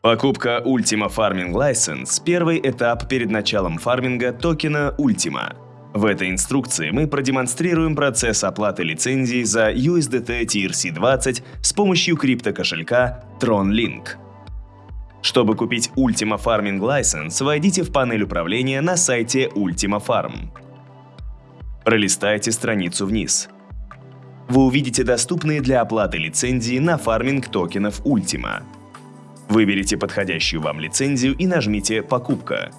Покупка Ultima Farming License – первый этап перед началом фарминга токена Ultima. В этой инструкции мы продемонстрируем процесс оплаты лицензии за USDT TRC20 с помощью криптокошелька TronLink. Чтобы купить Ultima Farming License, войдите в панель управления на сайте Ultima Farm. Пролистайте страницу вниз. Вы увидите доступные для оплаты лицензии на фарминг токенов Ultima. Выберите подходящую вам лицензию и нажмите «Покупка».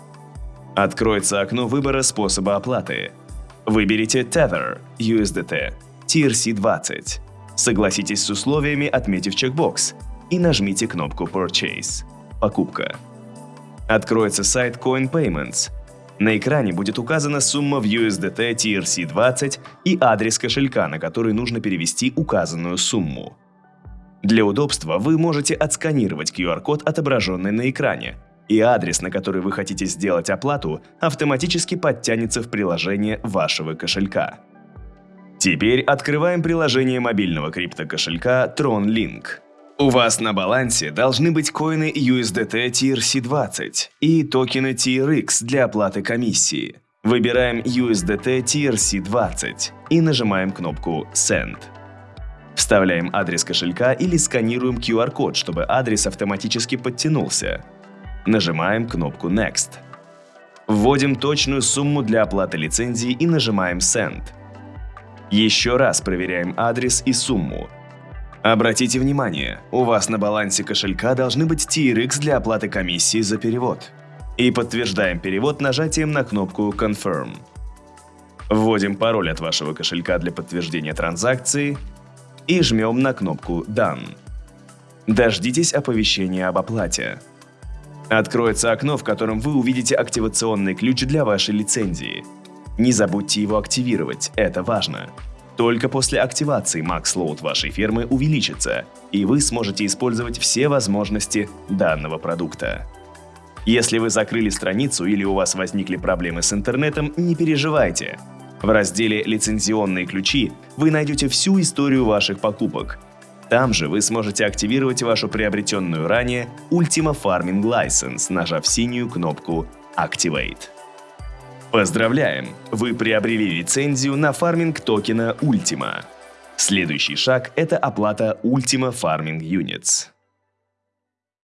Откроется окно выбора способа оплаты. Выберите Tether, USDT, TRC20. Согласитесь с условиями, отметив чекбокс, и нажмите кнопку Purchase – «Покупка». Откроется сайт Coin Payments. На экране будет указана сумма в USDT TRC20 и адрес кошелька, на который нужно перевести указанную сумму. Для удобства вы можете отсканировать QR-код, отображенный на экране, и адрес, на который вы хотите сделать оплату, автоматически подтянется в приложение вашего кошелька. Теперь открываем приложение мобильного криптокошелька TronLink. У вас на балансе должны быть коины USDT TRC20 и токены TRX для оплаты комиссии. Выбираем USDT TRC20 и нажимаем кнопку Send. Вставляем адрес кошелька или сканируем QR-код, чтобы адрес автоматически подтянулся. Нажимаем кнопку Next. Вводим точную сумму для оплаты лицензии и нажимаем Send. Еще раз проверяем адрес и сумму. Обратите внимание, у вас на балансе кошелька должны быть TRX для оплаты комиссии за перевод. И подтверждаем перевод нажатием на кнопку Confirm. Вводим пароль от вашего кошелька для подтверждения транзакции и жмем на кнопку «Done». Дождитесь оповещения об оплате. Откроется окно, в котором вы увидите активационный ключ для вашей лицензии. Не забудьте его активировать, это важно. Только после активации MaxLoad вашей фермы увеличится, и вы сможете использовать все возможности данного продукта. Если вы закрыли страницу или у вас возникли проблемы с интернетом, не переживайте. В разделе «Лицензионные ключи» вы найдете всю историю ваших покупок. Там же вы сможете активировать вашу приобретенную ранее Ultima Farming License, нажав синюю кнопку Activate. Поздравляем! Вы приобрели лицензию на фарминг токена Ultima. Следующий шаг – это оплата Ultima Farming Units.